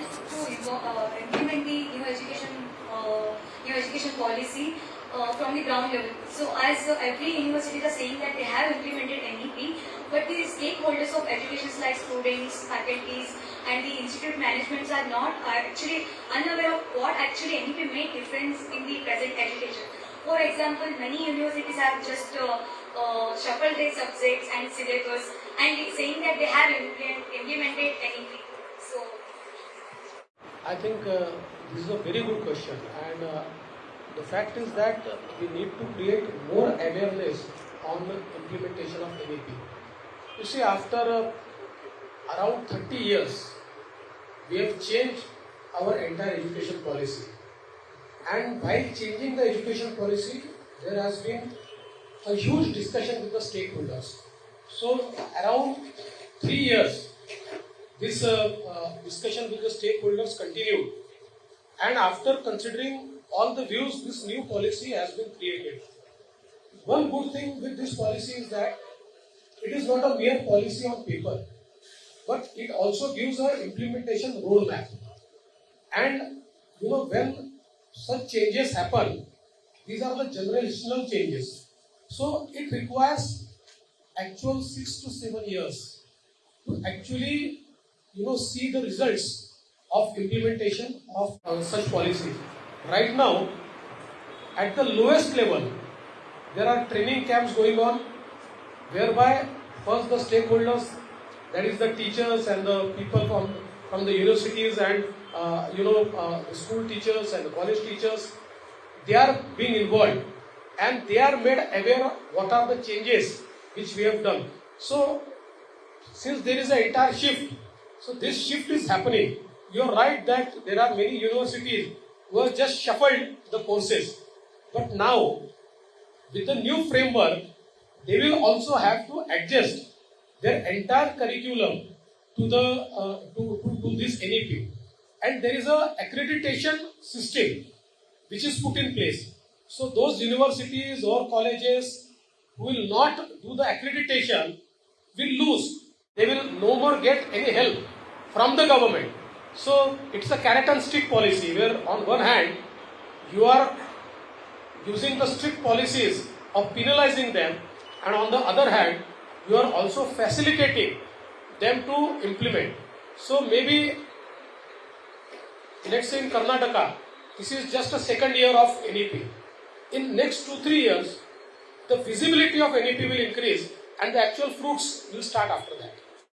to uh, implement the new education uh, education policy uh, from the ground level. So as uh, every universities are saying that they have implemented NEP, but the stakeholders of education like students, faculties and the institute managements are not are actually unaware of what actually NEP made difference in the present education. For example, many universities have just uh, uh, shuffled their subjects and syllabus and saying that they have implement, implemented NEP. I think uh, this is a very good question, and uh, the fact is that we need to create more awareness on the implementation of NEP. You see, after uh, around 30 years, we have changed our entire education policy, and while changing the education policy, there has been a huge discussion with the stakeholders. So, around three years, this uh, uh, discussion with the stakeholders continued. And after considering all the views this new policy has been created. One good thing with this policy is that it is not a mere policy on paper but it also gives a implementation roadmap. And you know when such changes happen these are the generational changes. So it requires actual 6 to 7 years to actually you know see the results of implementation of uh, such policies right now at the lowest level there are training camps going on whereby first the stakeholders that is the teachers and the people from from the universities and uh, you know uh, school teachers and college teachers they are being involved. And they are made aware of what are the changes which we have done. So since there is an entire shift so this shift is happening. You are right that there are many universities who have just shuffled the courses. But now, with the new framework, they will also have to adjust their entire curriculum to the uh, to, to, to this NEP. And there is a accreditation system which is put in place. So those universities or colleges who will not do the accreditation will lose they will no more get any help from the government. So it's a carrot and stick policy where on one hand you are using the strict policies of penalizing them and on the other hand you are also facilitating them to implement. So maybe let's say in Karnataka this is just a second year of NEP. In next two three years the visibility of NEP will increase and the actual fruits will start after that.